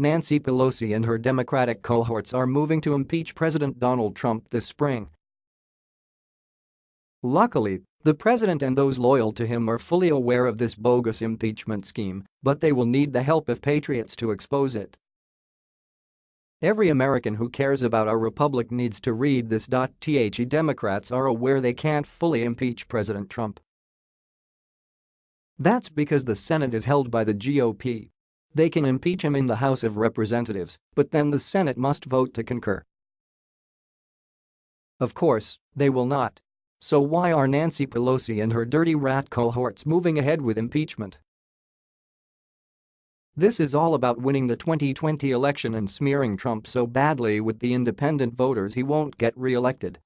Nancy Pelosi and her Democratic cohorts are moving to impeach President Donald Trump this spring. Luckily, the president and those loyal to him are fully aware of this bogus impeachment scheme, but they will need the help of patriots to expose it. Every American who cares about our republic needs to read this. The Democrats are aware they can't fully impeach President Trump. That's because the Senate is held by the GOP. They can impeach him in the House of Representatives, but then the Senate must vote to concur. Of course, they will not. So why are Nancy Pelosi and her dirty rat cohorts moving ahead with impeachment? This is all about winning the 2020 election and smearing Trump so badly with the independent voters he won't get re-elected.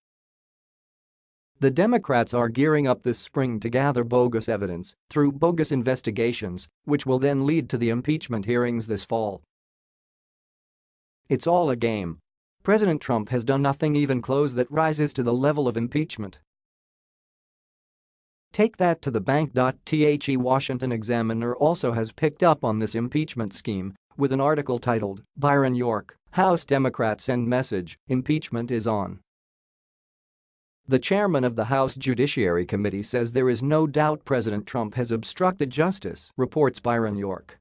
The Democrats are gearing up this spring to gather bogus evidence through bogus investigations, which will then lead to the impeachment hearings this fall. It's all a game. President Trump has done nothing even close that rises to the level of impeachment. Take that to the bank. The Washington Examiner also has picked up on this impeachment scheme with an article titled, Byron York, House Democrats Send Message, Impeachment is On. The chairman of the House Judiciary Committee says there is no doubt President Trump has obstructed justice, reports Byron York.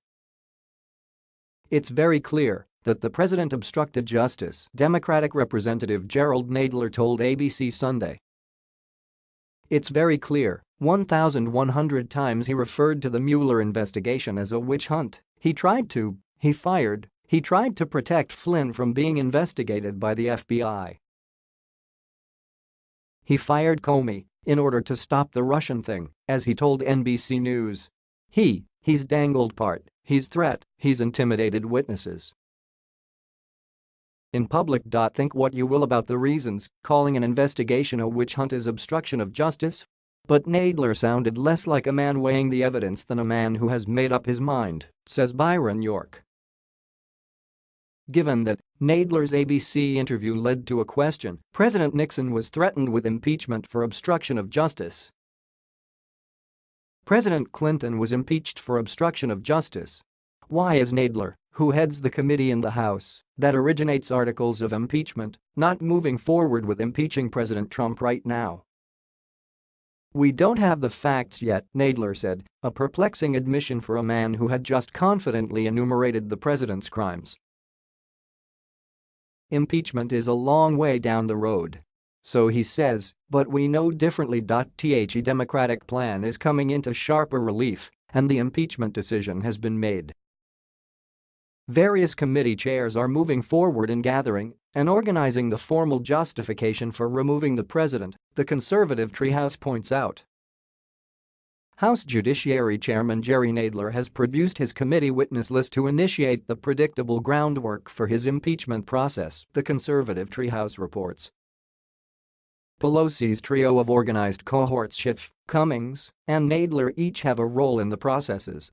It's very clear that the president obstructed justice, Democratic Representative Jerrold Nadler told ABC Sunday. It's very clear, 1,100 times he referred to the Mueller investigation as a witch hunt, he tried to, he fired, he tried to protect Flynn from being investigated by the FBI. He fired Comey in order to stop the Russian thing, as he told NBC News. He, he's dangled part, he's threat, he's intimidated witnesses. In public. Think what you will about the reasons, calling an investigation a witch hunt is obstruction of justice. But Nadler sounded less like a man weighing the evidence than a man who has made up his mind, says Byron York. Given that Nadler's ABC interview led to a question, President Nixon was threatened with impeachment for obstruction of justice. President Clinton was impeached for obstruction of justice. Why is Nadler, who heads the committee in the House that originates articles of impeachment, not moving forward with impeaching President Trump right now? We don't have the facts yet, Nadler said, a perplexing admission for a man who had just confidently enumerated the president's crimes. Impeachment is a long way down the road. So he says, but we know differently. The Democratic plan is coming into sharper relief and the impeachment decision has been made. Various committee chairs are moving forward in gathering and organizing the formal justification for removing the president, the conservative treehouse points out. House Judiciary Chairman Jerry Nadler has produced his committee witness list to initiate the predictable groundwork for his impeachment process, the conservative treehouse reports. Pelosi's trio of organized cohorts Schiff, Cummings, and Nadler each have a role in the processes